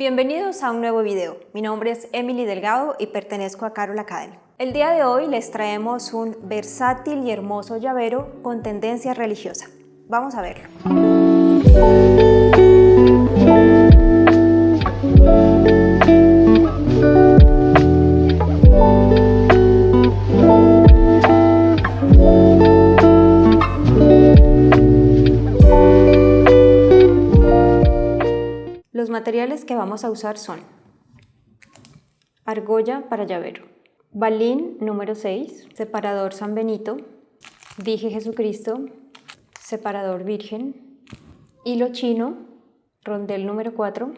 Bienvenidos a un nuevo video. Mi nombre es Emily Delgado y pertenezco a Carol Academy. El día de hoy les traemos un versátil y hermoso llavero con tendencia religiosa. Vamos a verlo. Materiales que vamos a usar son argolla para llavero, balín número 6, separador San Benito, dije Jesucristo, separador virgen, hilo chino, rondel número 4,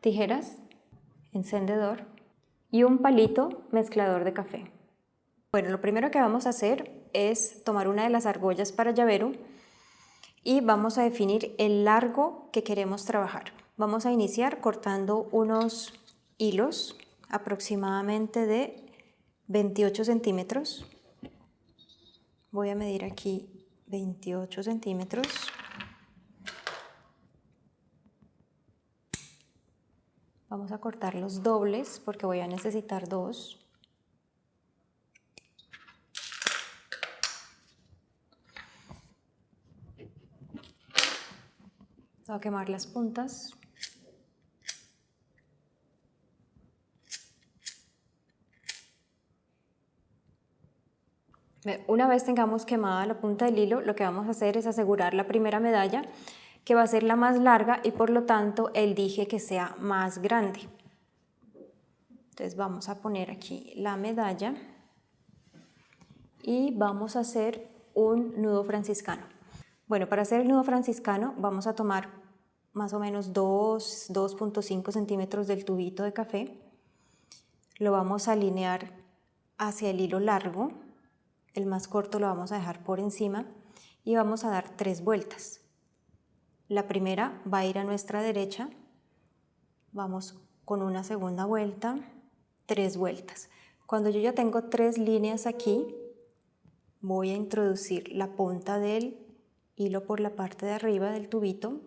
tijeras, encendedor y un palito mezclador de café. Bueno, lo primero que vamos a hacer es tomar una de las argollas para llavero y vamos a definir el largo que queremos trabajar. Vamos a iniciar cortando unos hilos aproximadamente de 28 centímetros. Voy a medir aquí 28 centímetros. Vamos a cortar los dobles porque voy a necesitar dos. Voy a quemar las puntas. Una vez tengamos quemada la punta del hilo, lo que vamos a hacer es asegurar la primera medalla, que va a ser la más larga y por lo tanto el dije que sea más grande. Entonces vamos a poner aquí la medalla y vamos a hacer un nudo franciscano. Bueno, para hacer el nudo franciscano vamos a tomar más o menos 2, 2.5 centímetros del tubito de café. Lo vamos a alinear hacia el hilo largo el más corto lo vamos a dejar por encima y vamos a dar tres vueltas. La primera va a ir a nuestra derecha, vamos con una segunda vuelta, tres vueltas. Cuando yo ya tengo tres líneas aquí, voy a introducir la punta del hilo por la parte de arriba del tubito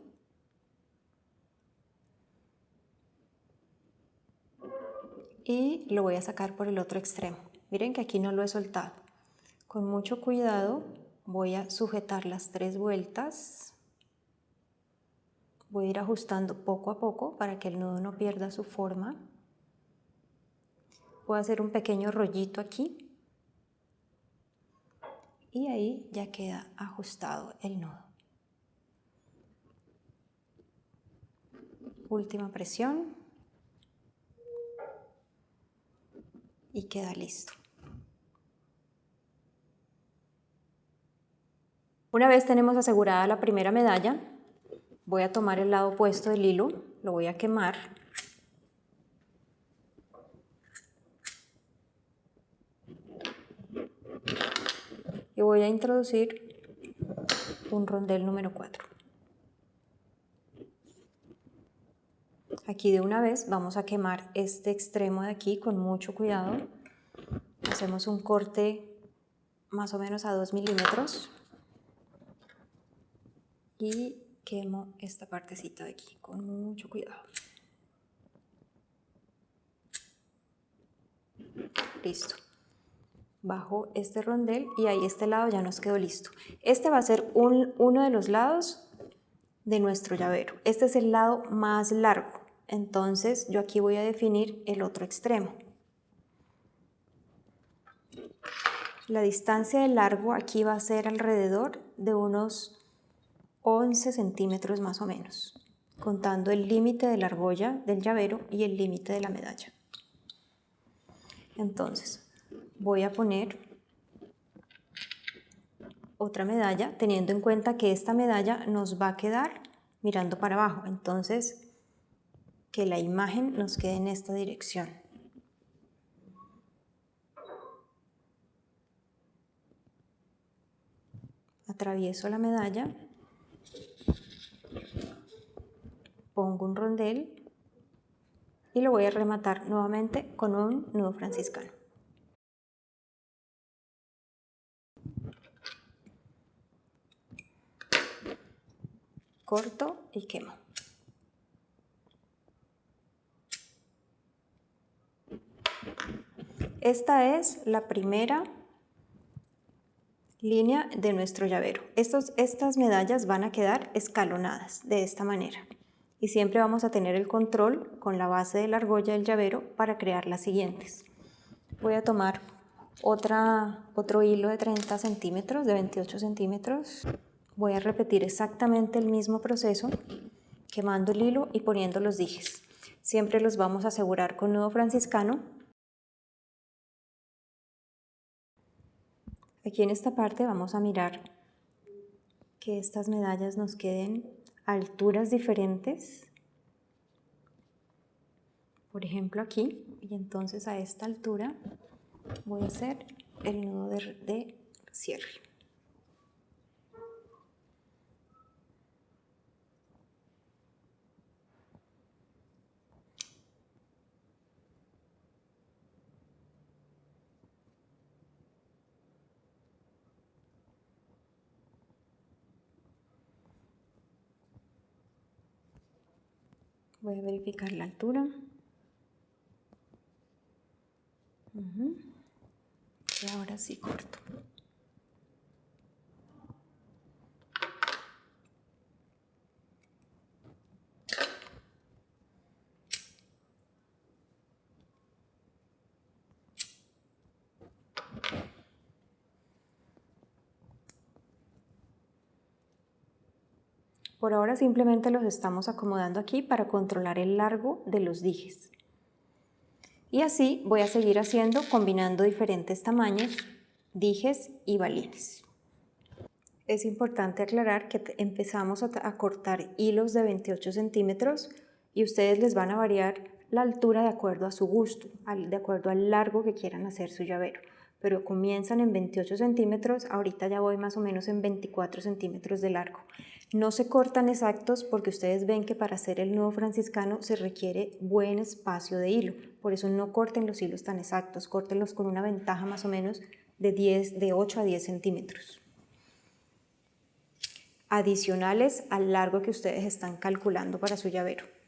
y lo voy a sacar por el otro extremo. Miren que aquí no lo he soltado. Con mucho cuidado voy a sujetar las tres vueltas. Voy a ir ajustando poco a poco para que el nudo no pierda su forma. Voy a hacer un pequeño rollito aquí. Y ahí ya queda ajustado el nudo. Última presión. Y queda listo. Una vez tenemos asegurada la primera medalla, voy a tomar el lado opuesto del hilo, lo voy a quemar. Y voy a introducir un rondel número 4. Aquí de una vez vamos a quemar este extremo de aquí con mucho cuidado. Hacemos un corte más o menos a 2 milímetros y quemo esta partecita de aquí con mucho cuidado. Listo. Bajo este rondel y ahí este lado ya nos quedó listo. Este va a ser uno de los lados de nuestro llavero. Este es el lado más largo. Entonces yo aquí voy a definir el otro extremo. La distancia de largo aquí va a ser alrededor de unos 11 centímetros más o menos, contando el límite de la argolla del llavero y el límite de la medalla. Entonces, voy a poner otra medalla, teniendo en cuenta que esta medalla nos va a quedar mirando para abajo. Entonces, que la imagen nos quede en esta dirección. Atravieso la medalla pongo un rondel y lo voy a rematar nuevamente con un nudo franciscano. Corto y quemo. Esta es la primera línea de nuestro llavero. Estos, estas medallas van a quedar escalonadas de esta manera y siempre vamos a tener el control con la base de la argolla del llavero para crear las siguientes. Voy a tomar otro hilo de 30 centímetros, de 28 centímetros. Voy a repetir exactamente el mismo proceso, quemando el hilo y poniendo los dijes. Siempre los vamos a asegurar con nudo franciscano Aquí en esta parte vamos a mirar que estas medallas nos queden alturas diferentes. Por ejemplo aquí, y entonces a esta altura voy a hacer el nudo de, de cierre. Voy a verificar la altura. Y ahora sí corto. Por ahora simplemente los estamos acomodando aquí para controlar el largo de los dijes. Y así voy a seguir haciendo combinando diferentes tamaños, dijes y balines. Es importante aclarar que empezamos a, cortar hilos de 28 centímetros y ustedes les van a variar la altura de acuerdo a su gusto, de acuerdo al largo que quieran hacer su llavero. Pero comienzan en 28 centímetros, ahorita ya voy más o menos en 24 centímetros de largo. No se cortan exactos porque ustedes ven que para hacer el nudo franciscano se requiere buen espacio de hilo. Por eso no corten los hilos tan exactos, córtenlos con una ventaja más o menos de, 10, de 8 a 10 centímetros. Adicionales al largo que ustedes están calculando para su llavero.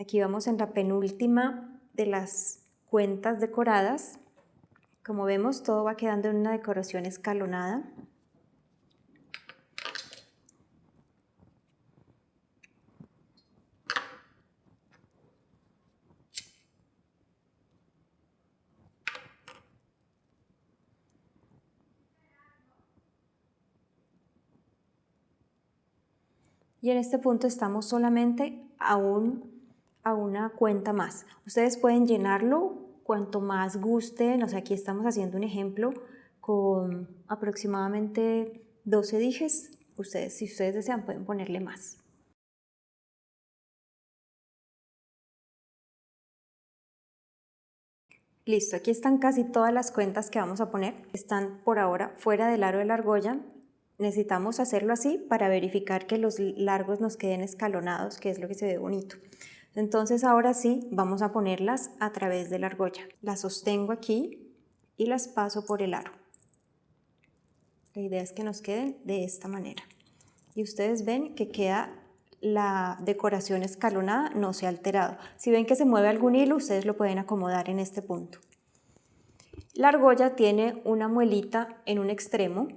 Aquí vamos en la penúltima de las cuentas decoradas. Como vemos, todo va quedando en una decoración escalonada. Y en este punto estamos solamente a un a una cuenta más. Ustedes pueden llenarlo cuanto más gusten, o sea, aquí estamos haciendo un ejemplo con aproximadamente 12 dijes. Ustedes, si ustedes desean, pueden ponerle más. Listo, aquí están casi todas las cuentas que vamos a poner. Están por ahora fuera del aro de la argolla. Necesitamos hacerlo así para verificar que los largos nos queden escalonados, que es lo que se ve bonito. Entonces ahora sí vamos a ponerlas a través de la argolla. Las sostengo aquí y las paso por el aro. La idea es que nos queden de esta manera. Y ustedes ven que queda la decoración escalonada, no se ha alterado. Si ven que se mueve algún hilo, ustedes lo pueden acomodar en este punto. La argolla tiene una muelita en un extremo.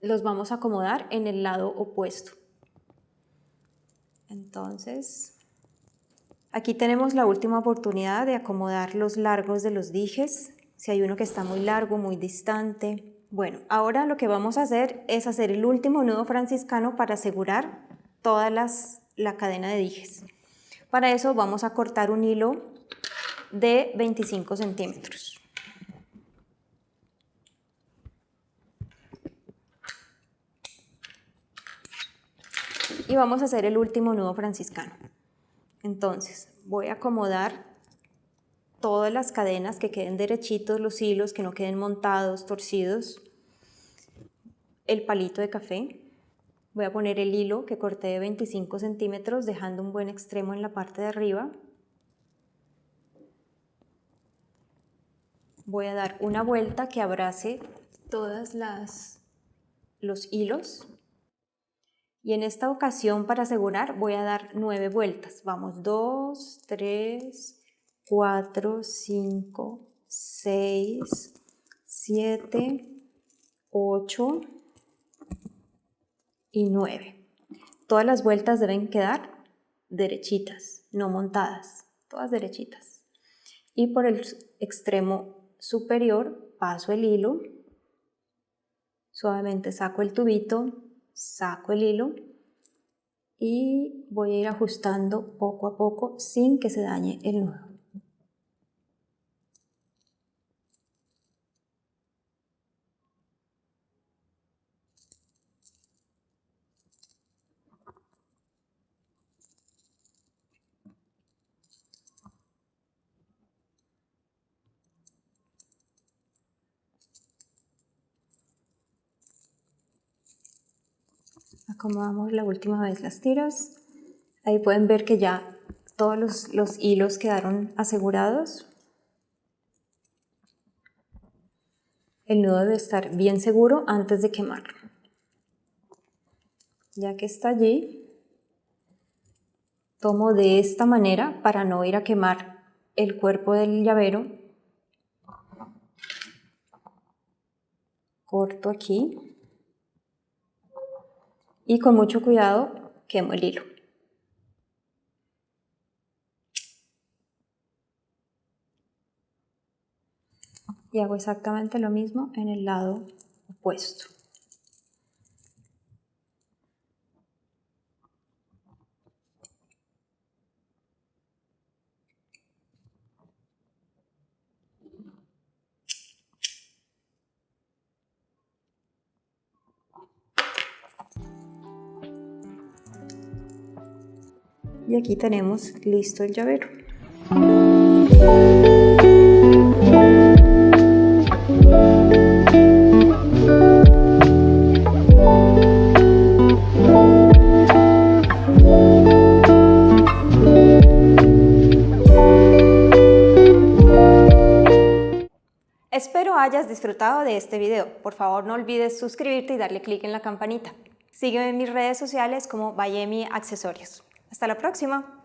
Los vamos a acomodar en el lado opuesto. Entonces, Aquí tenemos la última oportunidad de acomodar los largos de los dijes, si hay uno que está muy largo, muy distante. Bueno, ahora lo que vamos a hacer es hacer el último nudo franciscano para asegurar toda la cadena de dijes. Para eso vamos a cortar un hilo de 25 centímetros. Y vamos a hacer el último nudo franciscano. Entonces, voy a acomodar todas las cadenas que queden derechitos, los hilos que no queden montados, torcidos, el palito de café. Voy a poner el hilo que corté de 25 centímetros, dejando un buen extremo en la parte de arriba. Voy a dar una vuelta que abrace todas las los hilos y en esta ocasión para asegurar voy a dar nueve vueltas. Vamos 2 3 4 5 6 7 8 y 9 todas las vueltas deben quedar derechitas no montadas todas derechitas. Y por el extremo superior paso el hilo Suavemente saco el tubito, saco el hilo y voy a ir ajustando poco a poco sin que se dañe el nudo. Acomodamos la última vez las tiras. Ahí pueden ver que ya todos los, los hilos quedaron asegurados. El nudo debe estar bien seguro antes de quemarlo. Ya que está allí tomo de esta manera para no ir a quemar el cuerpo del llavero. Corto aquí y con mucho cuidado quemo el hilo. Y hago exactamente lo mismo en el lado opuesto. Y aquí tenemos listo el llavero. Espero hayas disfrutado de este video. Por favor no olvides suscribirte y darle clic en la campanita. Sígueme en mis redes sociales como Bayemi Accesorios. Hasta la próxima.